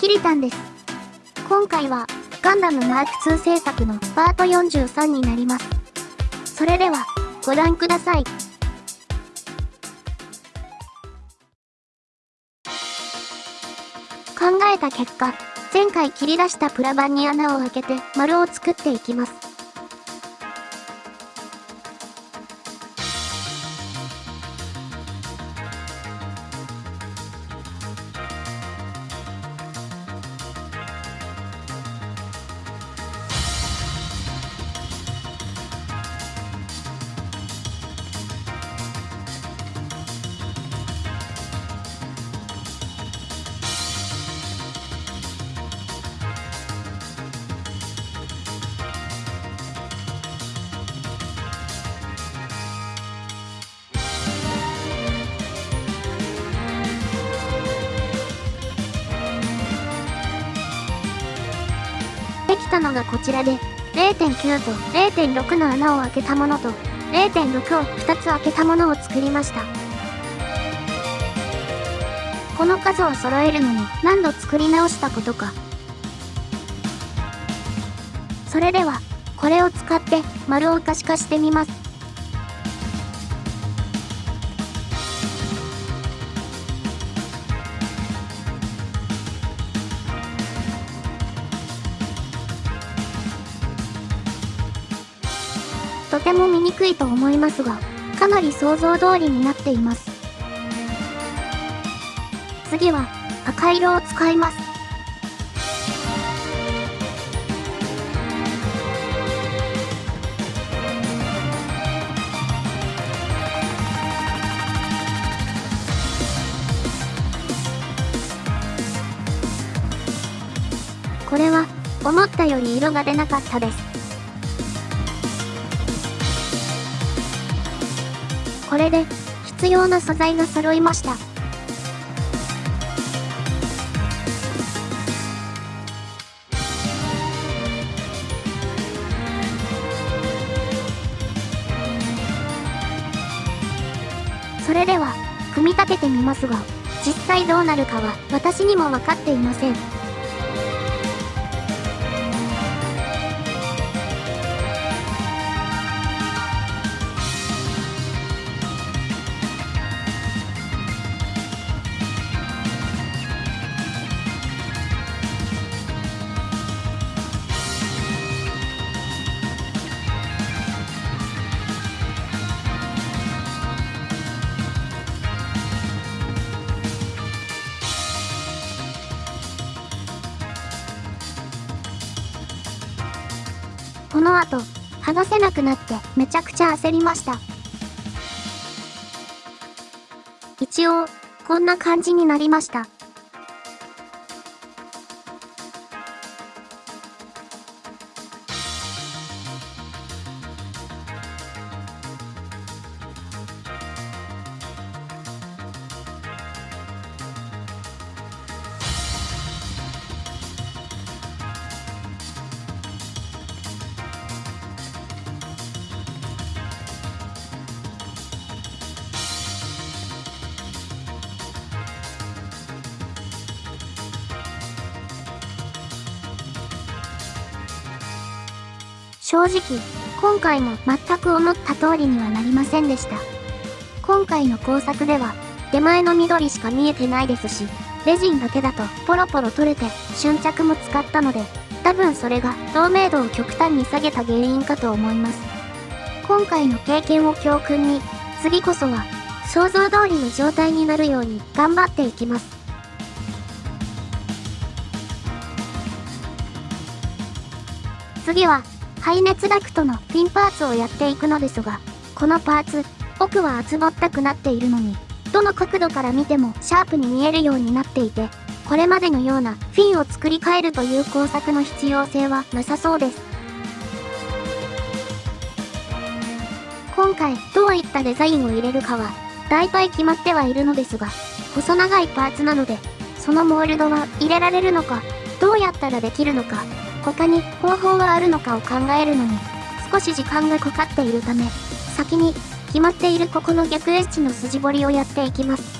キリタンです。今回は、ガンダムマーク2制作のパート43になります。それでは、ご覧ください。考えた結果、前回切り出したプラ板に穴を開けて丸を作っていきます。たのがこちらで、0.9と0.6の穴を開けたものと、0.6を2つ開けたものを作りました。この数を揃えるのに何度作り直したことか。それでは、これを使って丸を可視化してみます。ても見にくいと思いますが、かなり想像通りになっています。次は、赤色を使います。これは、思ったより色が出なかったです。これで、必要な素材が揃いました。それでは、組み立ててみますが、実際どうなるかは私にも分かっていません。この後、話せなくなってめちゃくちゃ焦りました。一応、こんな感じになりました。正直、今回も全く思った通りにはなりませんでした。今回の工作では、手前の緑しか見えてないですし、レジンだけだとポロポロ取れて瞬着も使ったので、多分それが透明度を極端に下げた原因かと思います。今回の経験を教訓に、次こそは想像通りの状態になるように頑張っていきます。次は排熱ダクトのピンパーツをやっていくのですが、このパーツ、奥は厚ぼったくなっているのに、どの角度から見てもシャープに見えるようになっていて、これまでのようなフィンを作り変えるという工作の必要性はなさそうです。今回どういったデザインを入れるかは、大体決まってはいるのですが、細長いパーツなので、そのモールドは入れられるのか、どうやったらできるのか、他に方法はあるのかを考えるのに、少し時間がかかっているため、先に決まっているここの逆エッジの筋彫りをやっていきます。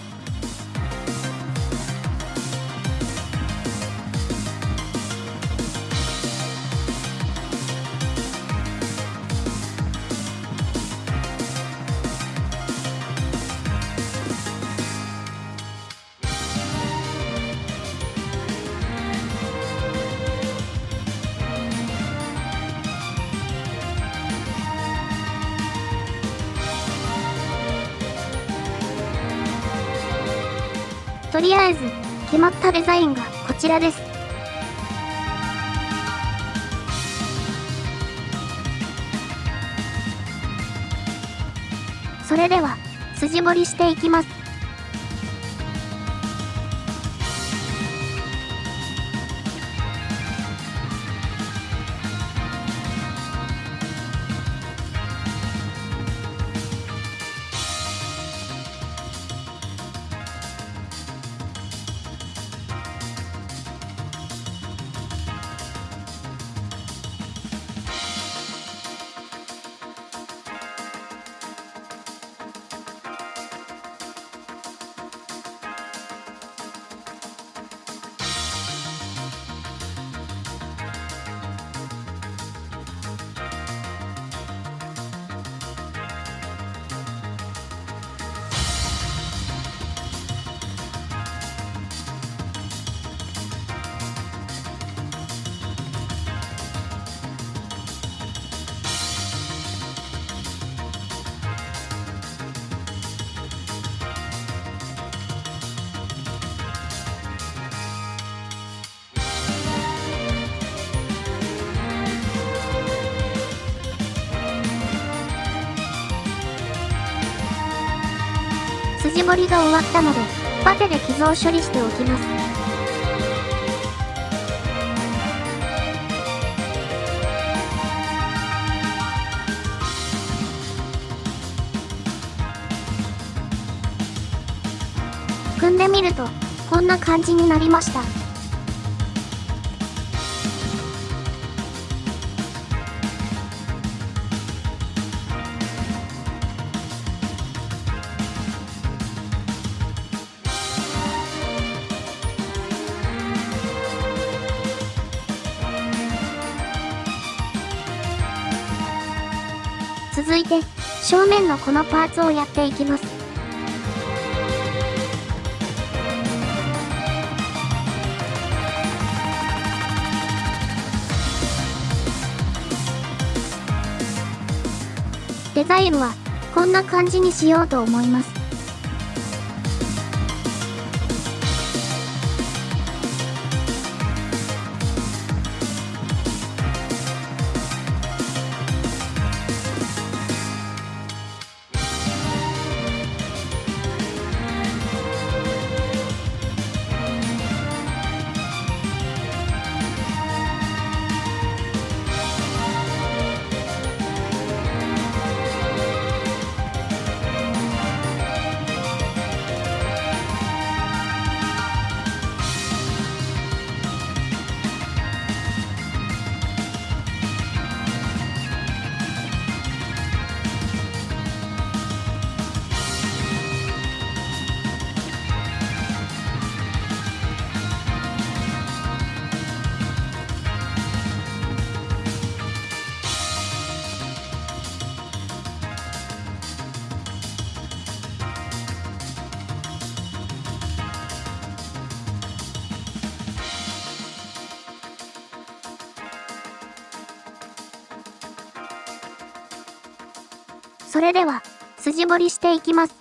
とりあえず、決まったデザインがこちらです。それでは、筋彫りしていきます。筋彫りが終わったので、パテで傷を処理しておきます。組んでみると、こんな感じになりました。続いて、正面のこのパーツをやっていきます。デザインは、こんな感じにしようと思います。それでは、筋彫りしていきます。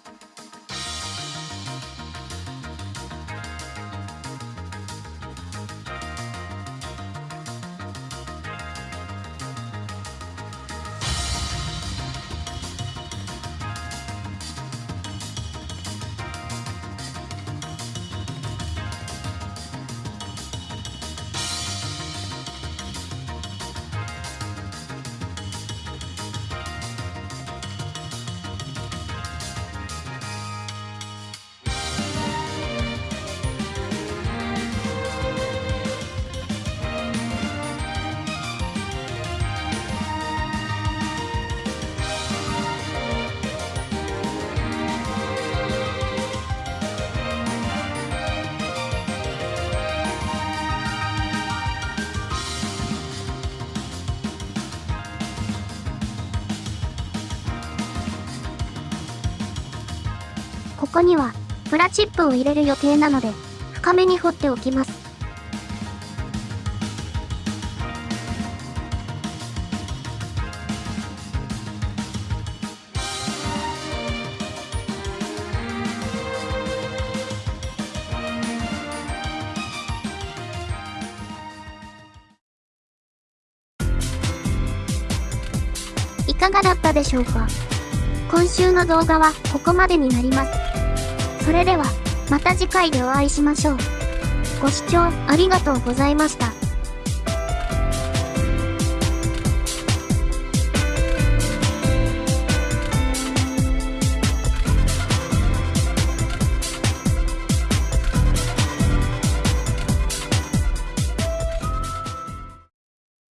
ここには、プラチップを入れる予定なので、深めに掘っておきます。いかがだったでしょうか？今週の動画はここまでになります。それでは、また次回でお会いしましょう。ご視聴ありがとうございました。